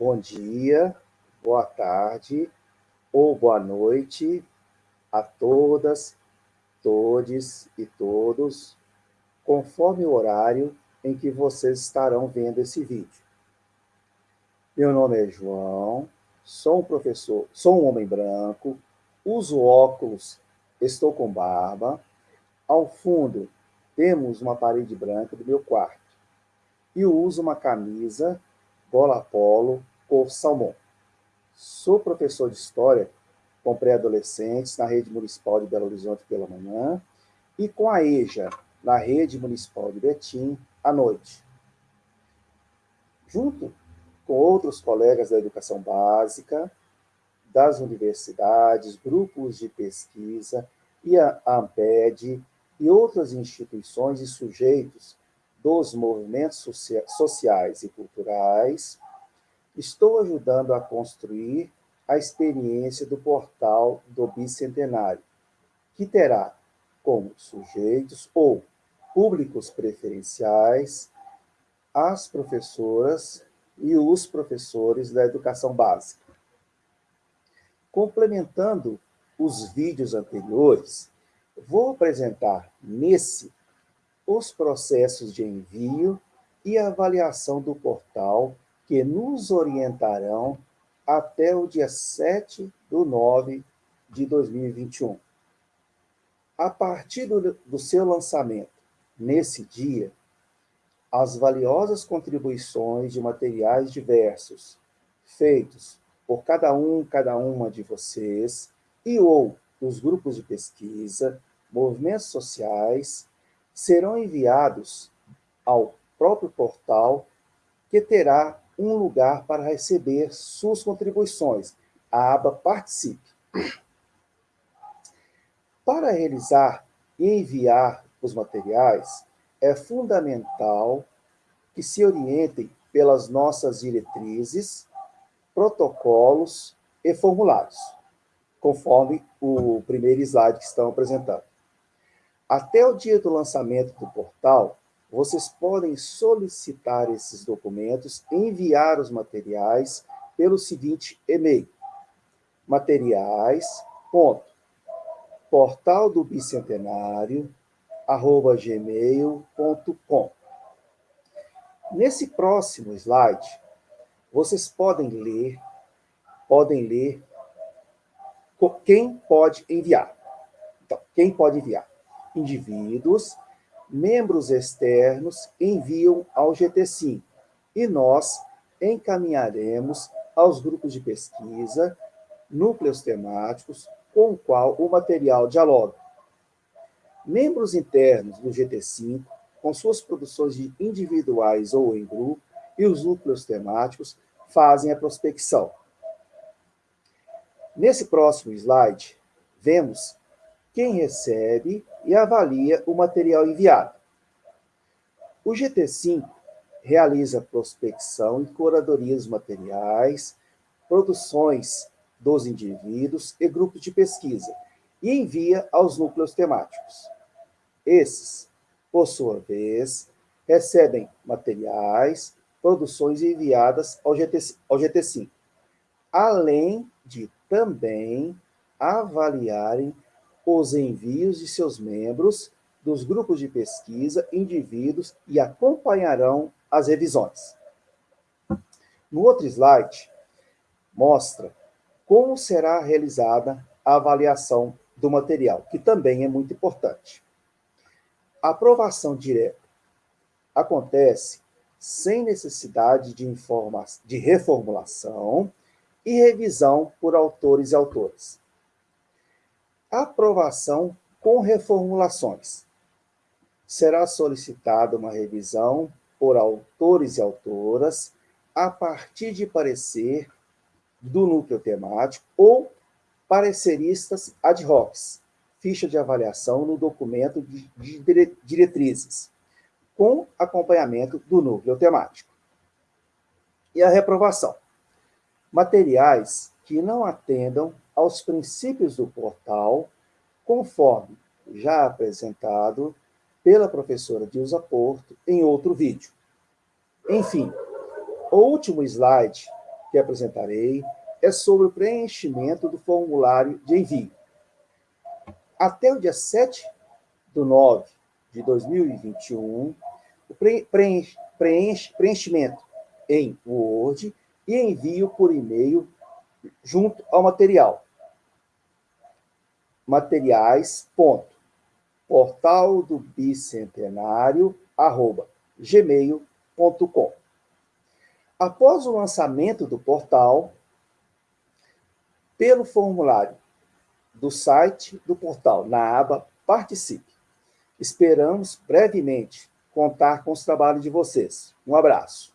bom dia, boa tarde ou boa noite a todas, todes e todos, conforme o horário em que vocês estarão vendo esse vídeo. Meu nome é João, sou um professor, sou um homem branco, uso óculos, estou com barba. Ao fundo, temos uma parede branca do meu quarto. E uso uma camisa bola polo cor salmão. Sou professor de História com pré-adolescentes na Rede Municipal de Belo Horizonte pela manhã e com a EJA na Rede Municipal de Betim à noite. Junto com outros colegas da educação básica, das universidades, grupos de pesquisa e a AMPED e outras instituições e sujeitos dos movimentos sociais e culturais, estou ajudando a construir a experiência do portal do Bicentenário, que terá como sujeitos ou públicos preferenciais as professoras e os professores da educação básica. Complementando os vídeos anteriores, vou apresentar nesse os processos de envio e avaliação do portal que nos orientarão até o dia 7 do 9 de 2021. A partir do, do seu lançamento, nesse dia, as valiosas contribuições de materiais diversos, feitos por cada um, cada uma de vocês, e ou dos grupos de pesquisa, movimentos sociais, serão enviados ao próprio portal, que terá um lugar para receber suas contribuições, a aba Participe. Para realizar e enviar os materiais, é fundamental que se orientem pelas nossas diretrizes, protocolos e formulários, conforme o primeiro slide que estão apresentando. Até o dia do lançamento do portal, vocês podem solicitar esses documentos, enviar os materiais pelo seguinte e-mail, materiais, ponto, portal do bicentenário, arroba gmail.com. Nesse próximo slide, vocês podem ler, podem ler quem pode enviar. Então, quem pode enviar? indivíduos, membros externos enviam ao GT5 e nós encaminharemos aos grupos de pesquisa, núcleos temáticos, com o qual o material dialoga. Membros internos do GT5, com suas produções individuais ou em grupo, e os núcleos temáticos fazem a prospecção. Nesse próximo slide, vemos quem recebe e avalia o material enviado. O GT5 realiza prospecção e curadoria dos materiais, produções dos indivíduos e grupos de pesquisa, e envia aos núcleos temáticos. Esses, por sua vez, recebem materiais, produções enviadas ao, GT, ao GT5, além de também avaliarem os envios de seus membros, dos grupos de pesquisa, indivíduos e acompanharão as revisões. No outro slide, mostra como será realizada a avaliação do material, que também é muito importante. A aprovação direta acontece sem necessidade de, de reformulação e revisão por autores e autores aprovação com reformulações. Será solicitada uma revisão por autores e autoras a partir de parecer do núcleo temático ou pareceristas ad hoc, ficha de avaliação no documento de diretrizes, com acompanhamento do núcleo temático. E a reprovação. Materiais que não atendam aos princípios do portal, conforme já apresentado pela professora Dilza Porto em outro vídeo. Enfim, o último slide que apresentarei é sobre o preenchimento do formulário de envio. Até o dia 7 de 9 de 2021, o preenche, preenche, preenchimento em Word e envio por e-mail junto ao material. Materiais, ponto, portal do bicentenário, arroba, gmail.com. Após o lançamento do portal, pelo formulário do site do portal, na aba Participe. Esperamos brevemente contar com os trabalhos de vocês. Um abraço.